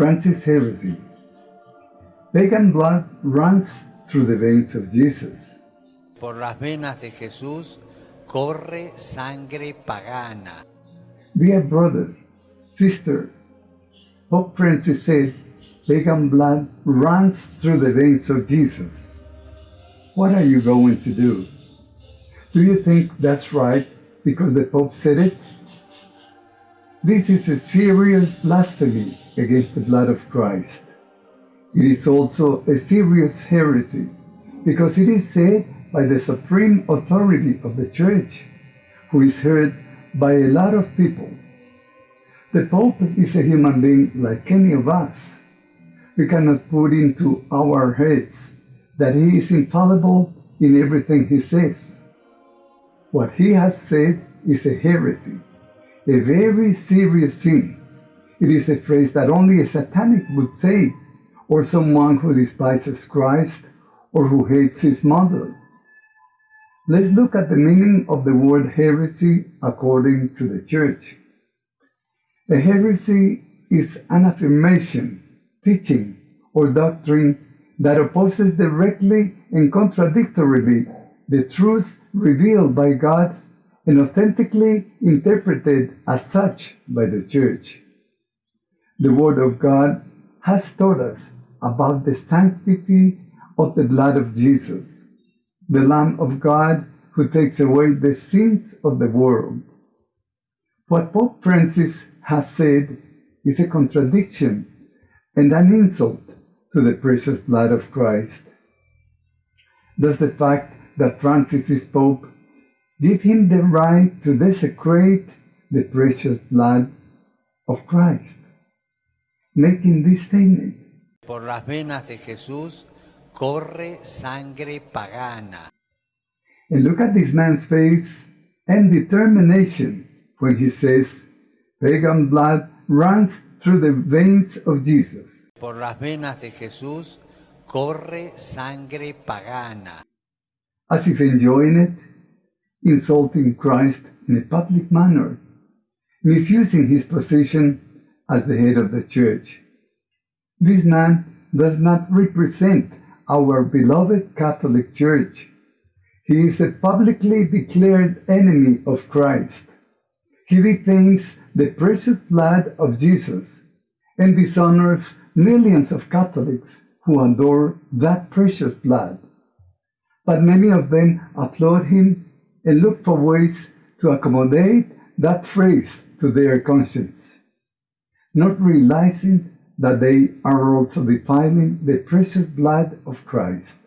Francis heresy. Pagan blood runs through the veins of Jesus. Por las venas de Jesús corre sangre pagana. Dear brother, sister, Pope Francis said pagan blood runs through the veins of Jesus. What are you going to do? Do you think that's right because the Pope said it? This is a serious blasphemy against the blood of Christ. It is also a serious heresy because it is said by the supreme authority of the Church, who is heard by a lot of people. The Pope is a human being like any of us. We cannot put into our heads that he is infallible in everything he says. What he has said is a heresy, a very serious sin. It is a phrase that only a satanic would say or someone who despises Christ or who hates his mother. Let's look at the meaning of the word heresy according to the Church. A heresy is an affirmation, teaching, or doctrine that opposes directly and contradictorily the truth revealed by God and authentically interpreted as such by the Church. The Word of God has taught us about the sanctity of the blood of Jesus, the Lamb of God who takes away the sins of the world. What Pope Francis has said is a contradiction and an insult to the precious blood of Christ. Does the fact that Francis is Pope give him the right to desecrate the precious blood of Christ? Making this statement, Por las venas de Jesús corre sangre pagana. And look at this man's face and determination when he says, pagan blood runs through the veins of Jesus. Por las venas de Jesús corre sangre pagana. As if enjoying it, insulting Christ in a public manner, misusing his position as the head of the church. This man does not represent our beloved Catholic Church. He is a publicly declared enemy of Christ. He defames the precious blood of Jesus and dishonors millions of Catholics who adore that precious blood. But many of them applaud him and look for ways to accommodate that phrase to their conscience, not realizing that they are also defiling the precious blood of Christ.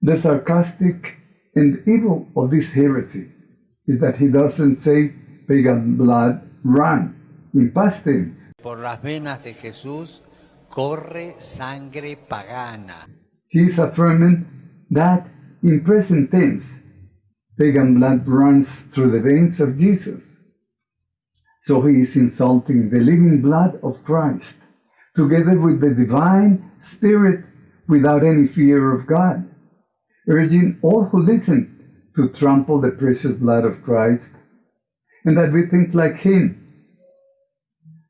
The sarcastic and evil of this heresy is that he doesn't say pagan blood run in past tense. Por las venas de Jesús corre sangre pagana. He is affirming that in present tense, pagan blood runs through the veins of Jesus. So he is insulting the living blood of Christ, together with the divine Spirit without any fear of God, urging all who listen to trample the precious blood of Christ, and that we think like him.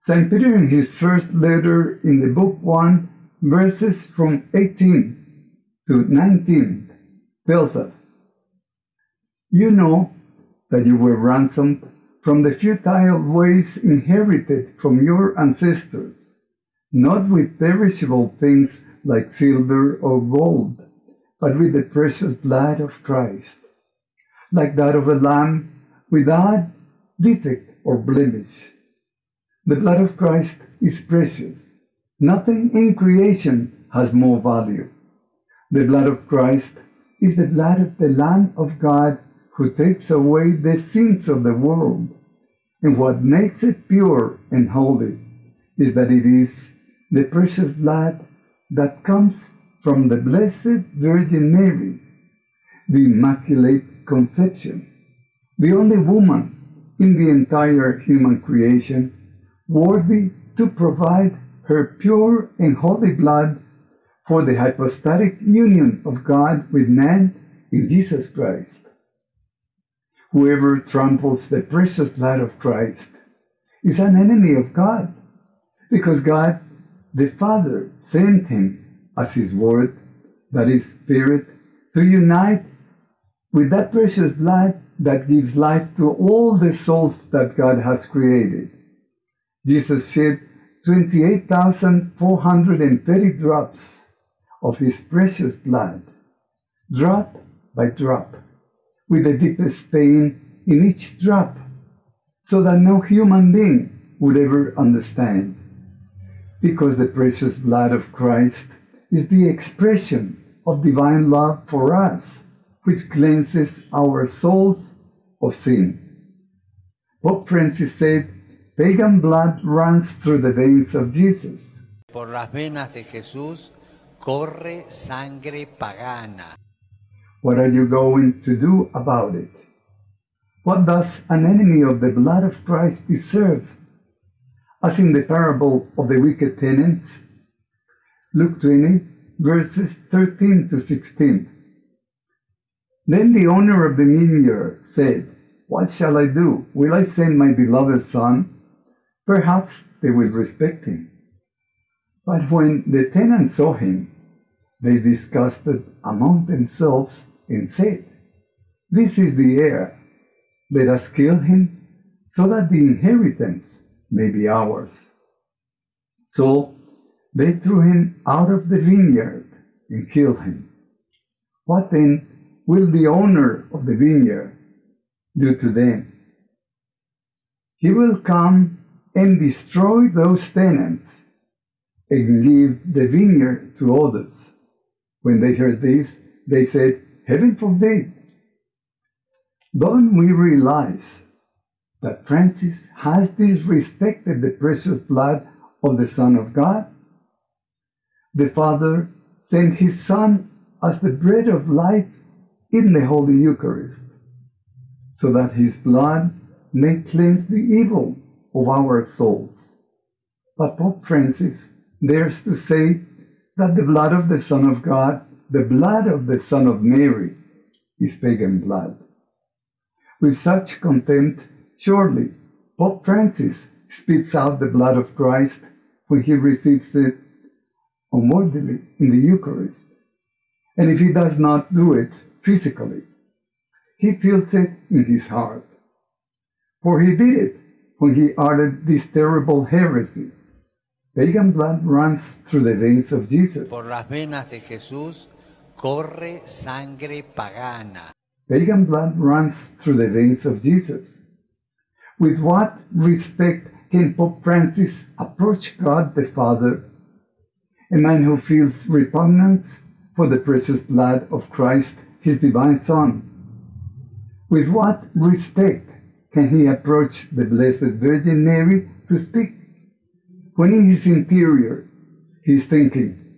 St. Peter, in his first letter in the book 1, verses from 18 to 19, tells us, You know that you were ransomed from the futile ways inherited from your ancestors, not with perishable things like silver or gold, but with the precious blood of Christ, like that of a lamb without defect or blemish. The blood of Christ is precious. Nothing in creation has more value. The blood of Christ is the blood of the Lamb of God who takes away the sins of the world. And what makes it pure and holy is that it is the precious blood that comes from the Blessed Virgin Mary, the Immaculate Conception, the only woman in the entire human creation worthy to provide her pure and holy blood for the hypostatic union of God with man in Jesus Christ. Whoever tramples the precious blood of Christ is an enemy of God, because God, the Father, sent him as his word, that is Spirit, to unite with that precious blood that gives life to all the souls that God has created. Jesus shed 28,430 drops of his precious blood, drop by drop, with the deepest pain in each drop, so that no human being would ever understand. Because the precious blood of Christ is the expression of divine love for us, which cleanses our souls of sin. Pope Francis said, pagan blood runs through the veins of Jesus. Por las venas de Jesús corre sangre pagana. What are you going to do about it? What does an enemy of the blood of Christ deserve? As in the parable of the wicked tenants, Luke 20, verses 13 to 16. Then the owner of the vineyard said, What shall I do? Will I send my beloved son? Perhaps they will respect him. But when the tenants saw him, they discussed it among themselves and said, This is the heir. Let us kill him so that the inheritance may be ours. So they threw him out of the vineyard and killed him. What then will the owner of the vineyard do to them? He will come and destroy those tenants and give the vineyard to others. When they heard this, they said, Heaven forbid. Don't we realize that Francis has disrespected the precious blood of the Son of God? The Father sent His Son as the bread of life in the Holy Eucharist, so that His blood may cleanse the evil of our souls. But Pope Francis dares to say that the blood of the Son of God, the blood of the Son of Mary, is pagan blood. With such contempt, surely Pope Francis spits out the blood of Christ when he receives it unworthily in the Eucharist. And if he does not do it physically, he feels it in his heart. For he did it when he uttered this terrible heresy. Pagan blood runs through the veins of Jesus. Por las venas de Jesús corre sangre pagana. Pagan blood runs through the veins of Jesus. With what respect can Pope Francis approach God the Father, a man who feels repugnance for the precious blood of Christ, his divine Son? With what respect can he approach the Blessed Virgin Mary to speak? When in his interior, he is thinking,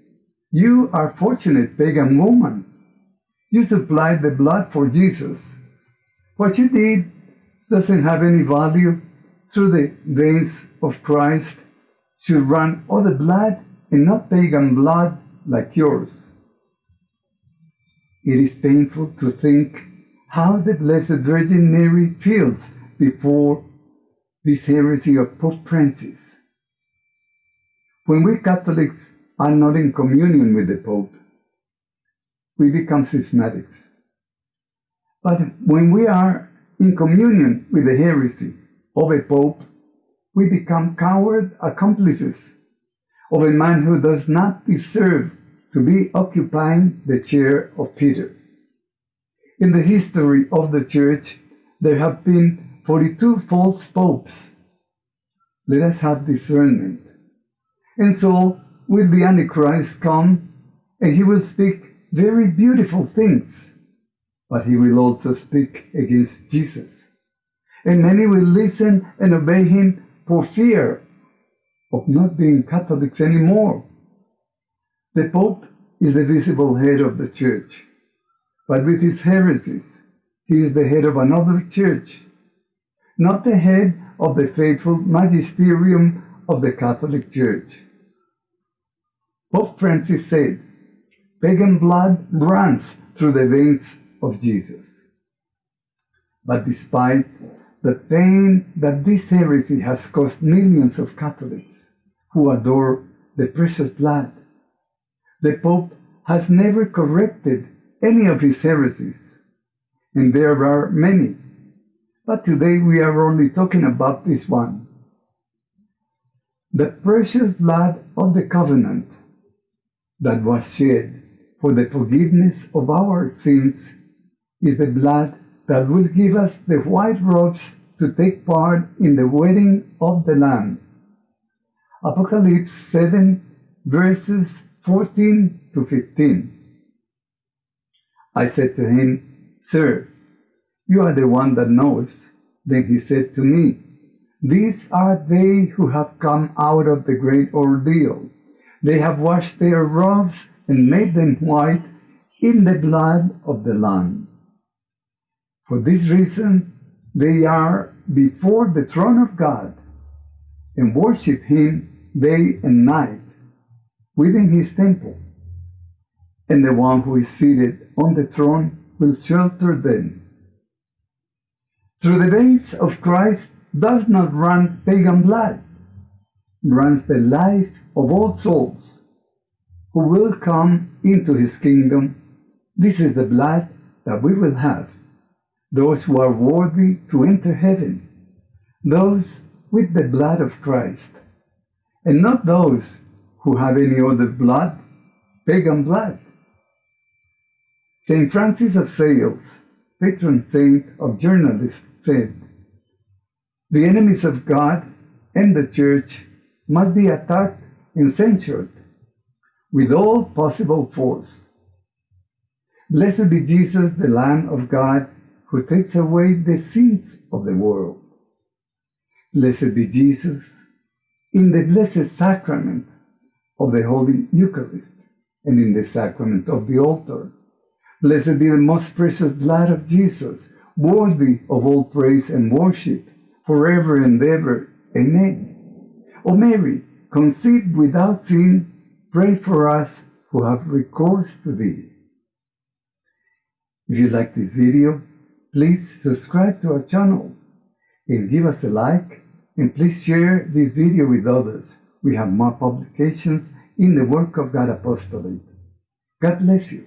You are fortunate, pagan woman. You supplied the blood for Jesus. What you did doesn't have any value. Through the veins of Christ should run other blood and not pagan blood like yours. It is painful to think how the Blessed Virgin Mary feels before this heresy of Pope Francis. When we Catholics are not in communion with the Pope, we become schismatics. But when we are in communion with the heresy of a Pope, we become coward accomplices of a man who does not deserve to be occupying the chair of Peter. In the history of the Church, there have been 42 false popes. Let us have discernment. And so will the Antichrist come, and he will speak very beautiful things, but he will also speak against Jesus. And many will listen and obey him for fear of not being Catholics anymore. The Pope is the visible head of the Church, but with his heresies, he is the head of another church, not the head of the faithful magisterium of the Catholic Church. Pope Francis said, pagan blood runs through the veins of Jesus. But despite the pain that this heresy has caused millions of Catholics, who adore the precious blood. The Pope has never corrected any of his heresies, and there are many. But today we are only talking about this one. The precious blood of the covenant that was shed for the forgiveness of our sins is the blood that will give us the white robes to take part in the wedding of the Lamb. Apocalypse 7 verses 14 to 15. I said to him, Sir, you are the one that knows. Then he said to me, These are they who have come out of the great ordeal. They have washed their robes and made them white in the blood of the Lamb. For this reason, they are before the throne of God and worship Him day and night within His temple. And the one who is seated on the throne will shelter them. Through the veins of Christ does not run pagan blood, runs the life of all souls who will come into His kingdom. This is the blood that we will have those who are worthy to enter heaven, those with the blood of Christ, and not those who have any other blood, pagan blood. St. Francis of Sales, patron saint of journalists, said, The enemies of God and the Church must be attacked and censured with all possible force. Blessed be Jesus, the Lamb of God, who takes away the sins of the world. Blessed be Jesus in the blessed sacrament of the Holy Eucharist and in the sacrament of the altar. Blessed be the most precious blood of Jesus, worthy of all praise and worship, forever and ever. Amen. O Mary, conceived without sin, pray for us who have recourse to thee. If you like this video, please subscribe to our channel and give us a like and please share this video with others. We have more publications in the Work of God Apostolate. God bless you.